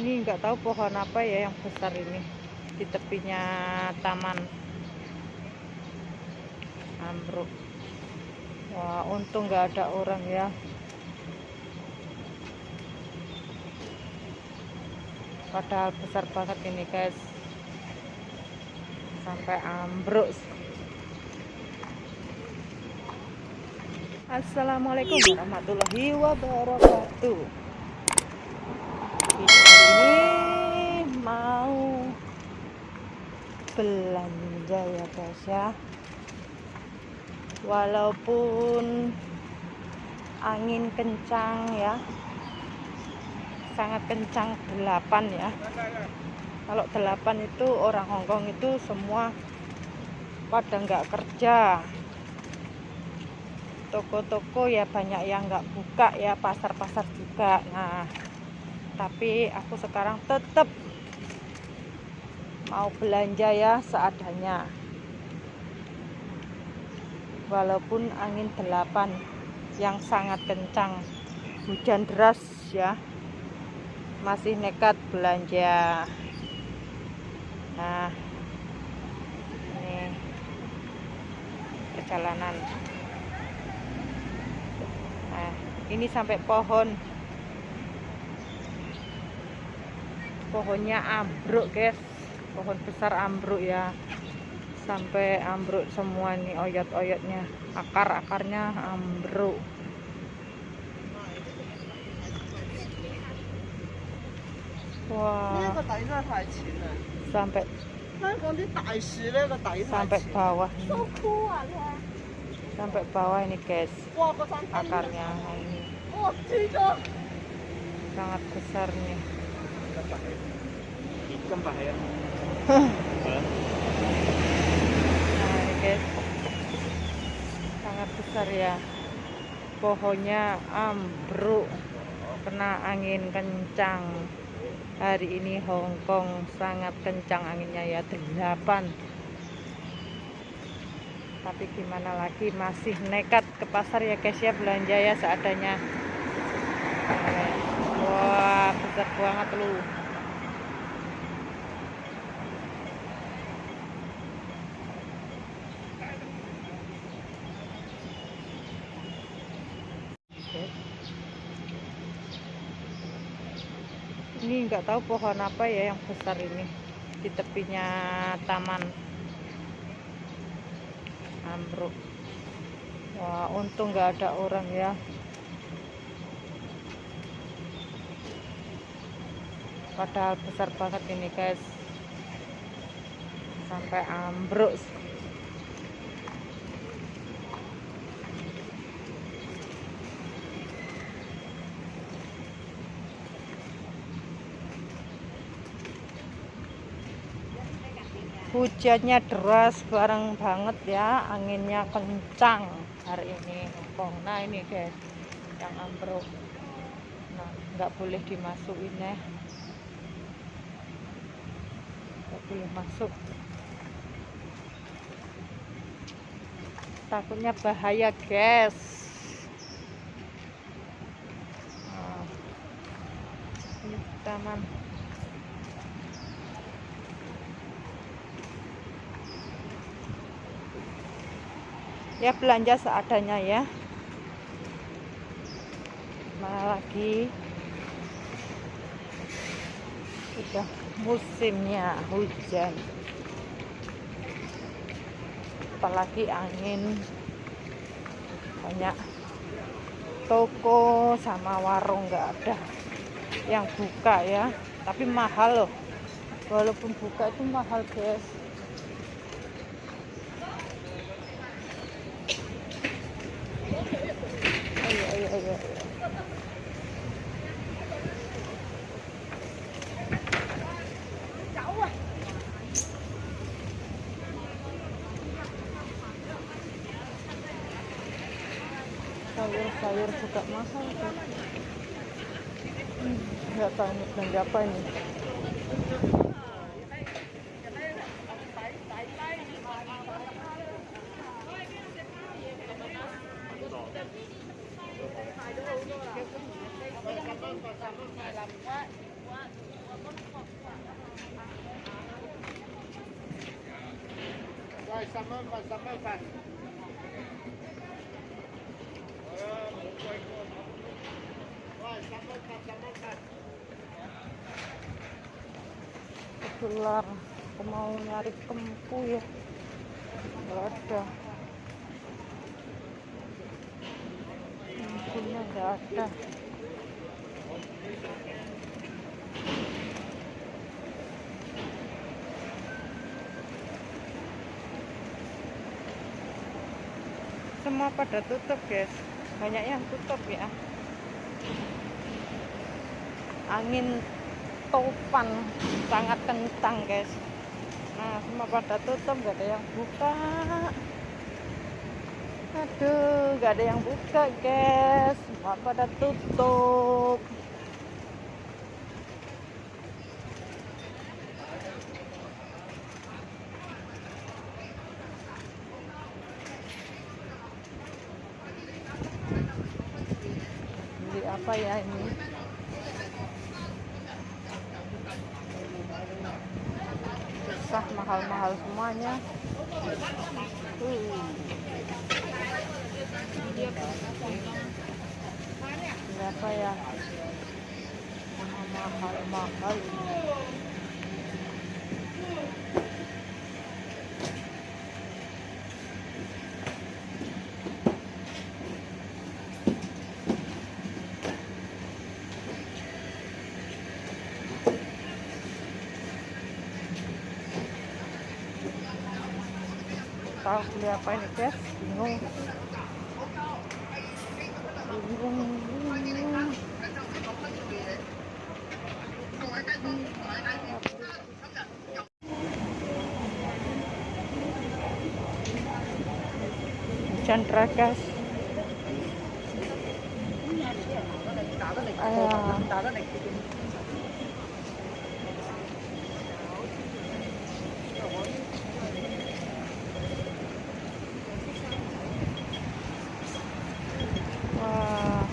ini nggak tahu pohon apa ya yang besar ini di tepinya taman. Ambruk. Wah untung nggak ada orang ya. Padahal besar banget ini guys. Sampai ambruk Assalamualaikum warahmatullahi wabarakatuh. Ini mau belanja ya guys ya. Walaupun angin kencang ya sangat kencang delapan ya. Kalau delapan itu orang Hongkong itu semua pada nggak kerja toko-toko ya banyak yang nggak buka ya pasar-pasar juga. Nah tapi aku sekarang tetap mau belanja ya seadanya. Walaupun angin delapan yang sangat kencang hujan deras ya masih nekat belanja. Nah ini perjalanan nah ini sampai pohon. Pohonnya ambruk guys. Pohon besar ambruk ya. Sampai ambruk semua nih oyot-oyotnya. Akar-akarnya ambruk. Wah. Sampai sampai bawah. Sampai bawah ini, guys. Akarnya ini. Sangat besar nih. nah, ini guys. Sangat besar ya. Pohonnya ambruk kena angin kencang hari ini Hong Kong sangat kencang anginnya ya 8 tapi gimana lagi masih nekat ke pasar ya guys ya belanja ya seadanya. Wah besar banget lu. Ini nggak tahu pohon apa ya yang besar ini di tepinya taman ambruk wah untung nggak ada orang ya. Padahal besar banget ini guys. Sampai ambruk hujannya deras bareng banget ya anginnya kencang hari ini nah ini guys yang ambruk. Nah nggak boleh dimasukin ya. Nggak boleh masuk. Takutnya bahaya guys. Nah, taman ya belanja seadanya ya. Mana lagi? Sudah musimnya hujan. Apalagi angin. Banyak toko sama warung nggak ada yang buka ya. Tapi mahal loh. Walaupun buka itu mahal guys sayur-sayur juga mahal hmm, nggak tahu ini belanja apa ini Rồi, aku mau nyari kempu ya. Nggak ada kempunya nggak ada semua pada tutup guys. Banyak yang tutup ya. Angin topan sangat kencang guys. Nah semua pada tutup gak ada yang buka. Aduh gak ada yang buka guys. Semua pada tutup beli apa ya ini? Susah mahal-mahal semuanya. Uh. Apa ya? Mahal-mahal tahu beli apa ini guys bingung. Bingung hujan deras. Ayah. Wah,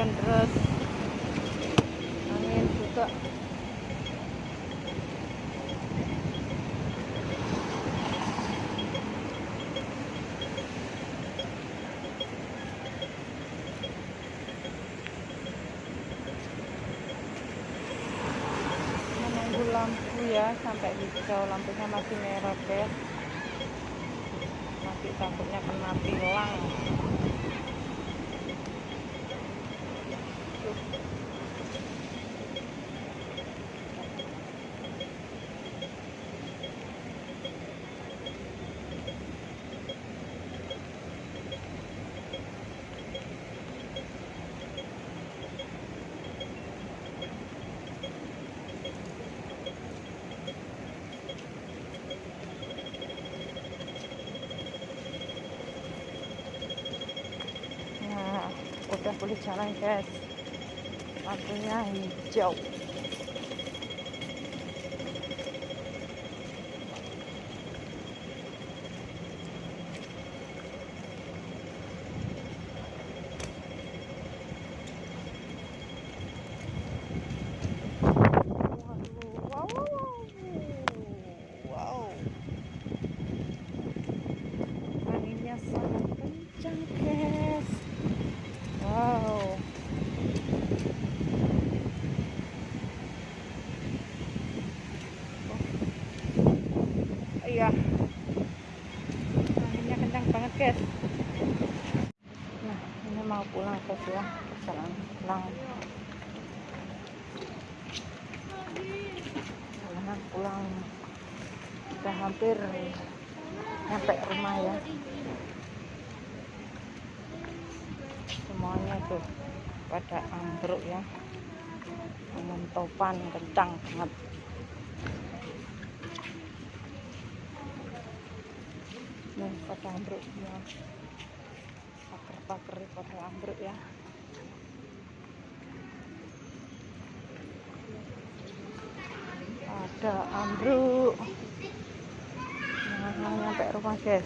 hujan deras. Angin juga. Menunggu lampu ya sampai hijau, lampunya masih merah, guys. Nanti takutnya kena tilang. Nah, udah boleh jalan guys. Lampunya hijau. Waduh, wow, wow, wow. wow. Anginnya sangat kencang, guys. Wow. Oh, iya. Anginnya kencang banget, guys. Nah, ini mau pulang guys ya. Perjalanan pulang. Perjalanan pulang. Udah hampir nyampe rumah ya. semuanya tuh pada ambruk ya angin topan kencang banget nih pada ambruk semua pagar-pagar pada ambruk ya ada ambruk. Nah, nyampe rumah guys